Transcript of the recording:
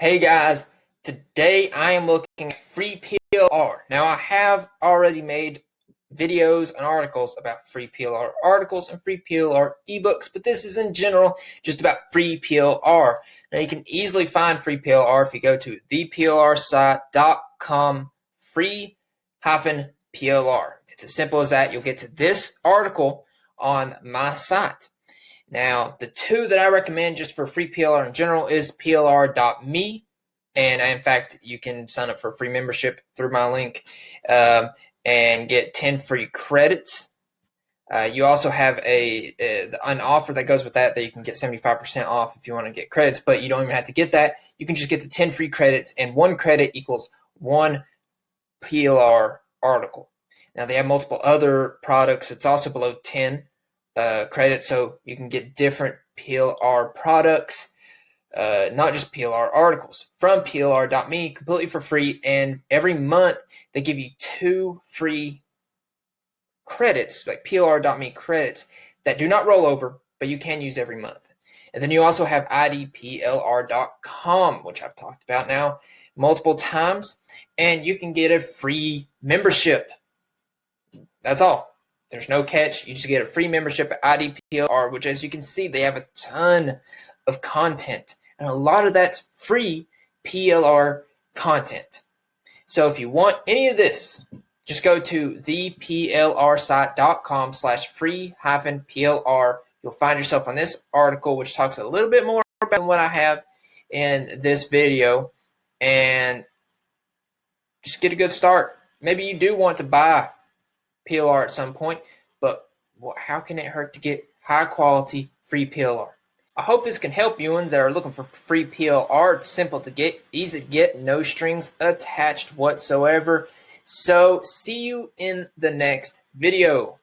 Hey guys, today I am looking at free PLR. Now I have already made videos and articles about free PLR articles and free PLR ebooks, but this is in general just about free PLR. Now you can easily find free PLR if you go to theplrsite.com free hyphen PLR. It's as simple as that. You'll get to this article on my site. Now, the two that I recommend just for free PLR in general is plr.me. And in fact, you can sign up for free membership through my link um, and get 10 free credits. Uh, you also have a, a, an offer that goes with that that you can get 75% off if you want to get credits, but you don't even have to get that. You can just get the 10 free credits, and one credit equals one PLR article. Now they have multiple other products. It's also below 10 uh, credit, so you can get different PLR products, uh, not just PLR articles, from PLR.me completely for free. And every month they give you two free credits, like PLR.me credits, that do not roll over, but you can use every month. And then you also have IDPLR.com, which I've talked about now multiple times, and you can get a free membership. That's all. There's no catch. You just get a free membership at IDPLR, which, as you can see, they have a ton of content, and a lot of that's free PLR content. So if you want any of this, just go to theplrsite.com slash free hyphen PLR. You'll find yourself on this article, which talks a little bit more about what I have in this video, and just get a good start. Maybe you do want to buy PLR at some point, but how can it hurt to get high quality free PLR? I hope this can help you ones that are looking for free PLR. It's simple to get, easy to get, no strings attached whatsoever. So see you in the next video.